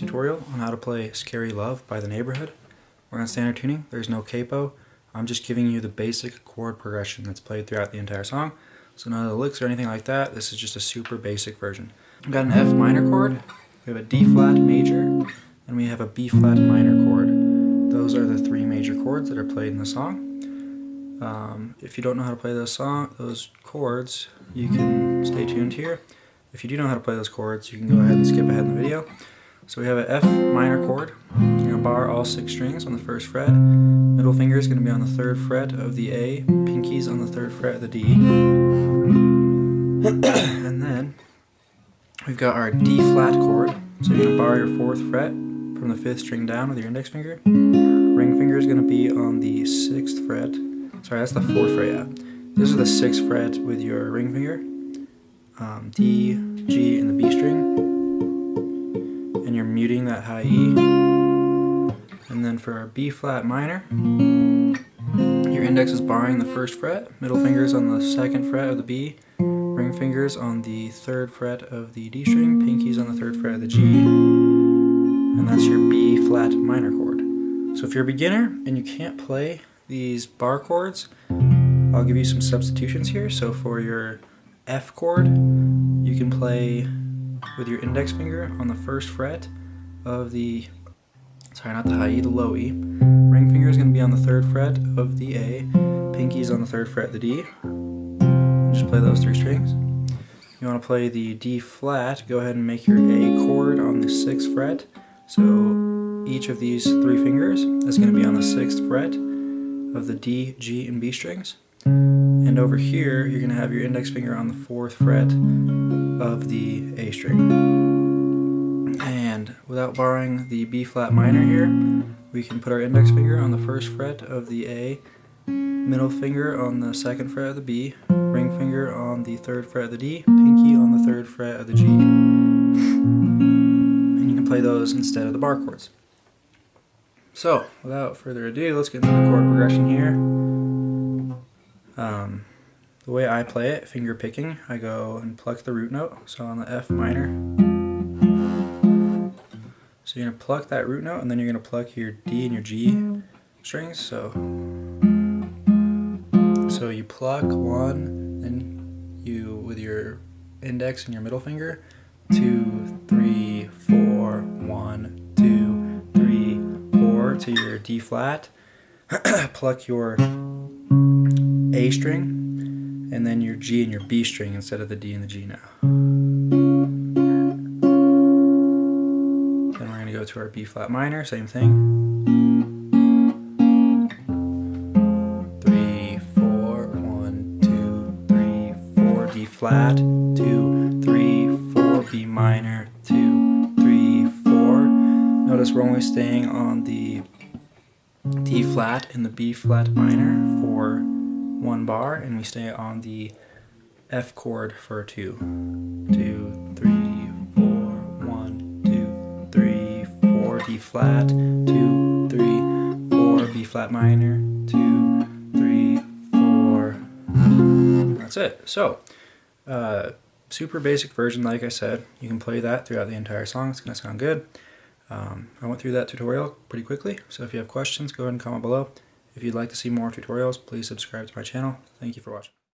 tutorial on how to play Scary Love by The Neighbourhood. We're on standard tuning, there's no capo. I'm just giving you the basic chord progression that's played throughout the entire song. So none of the licks or anything like that, this is just a super basic version. We've got an F minor chord, we have a D flat major, and we have a B flat minor chord. Those are the three major chords that are played in the song. Um, if you don't know how to play those song, those chords, you can stay tuned here. If you do know how to play those chords, you can go ahead and skip ahead in the video. So we have an F minor chord. You're going to bar all six strings on the first fret. Middle finger is going to be on the third fret of the A. Pinky's on the third fret of the D. and then we've got our D flat chord. So you're going to bar your fourth fret from the fifth string down with your index finger. Ring finger is going to be on the sixth fret. Sorry, that's the fourth fret, yeah. This is the sixth fret with your ring finger um, D, G, and the B string. Muting that high E. And then for our B flat minor, your index is barring the first fret, middle fingers on the second fret of the B, ring fingers on the third fret of the D string, pinkies on the third fret of the G, and that's your B flat minor chord. So if you're a beginner and you can't play these bar chords, I'll give you some substitutions here. So for your F chord, you can play with your index finger on the first fret of the, sorry, not the high E, the low E. Ring finger is going to be on the third fret of the A, pinky's on the third fret of the D. Just play those three strings. You want to play the D flat, go ahead and make your A chord on the sixth fret. So each of these three fingers is going to be on the sixth fret of the D, G, and B strings. And over here, you're going to have your index finger on the fourth fret of the A string. And without barring the B flat minor here, we can put our index finger on the first fret of the A, middle finger on the second fret of the B, ring finger on the third fret of the D, pinky on the third fret of the G. And you can play those instead of the bar chords. So, without further ado, let's get into the chord progression here. Um, the way I play it, finger picking, I go and pluck the root note, so on the F minor. So you're going to pluck that root note, and then you're going to pluck your D and your G mm-hmm. strings. So, so you pluck one, then you, with your index and your middle finger, two, three, four, one, two, three, four, to your D flat. pluck your a string, and then your G and your B string instead of the D and the G now. Going to go to our B flat minor, same thing. Three, four, one, two, three, four, D flat, two, three, four, B minor, two, three, four. Notice we're only staying on the D flat and the B flat minor for one bar and we stay on the F chord for two. Two, flat, two, three, four, B flat minor, two, three, four. That's it. So, uh, super basic version, like I said. You can play that throughout the entire song. It's going to sound good. Um, I went through that tutorial pretty quickly, so if you have questions, go ahead and comment below. If you'd like to see more tutorials, please subscribe to my channel. Thank you for watching.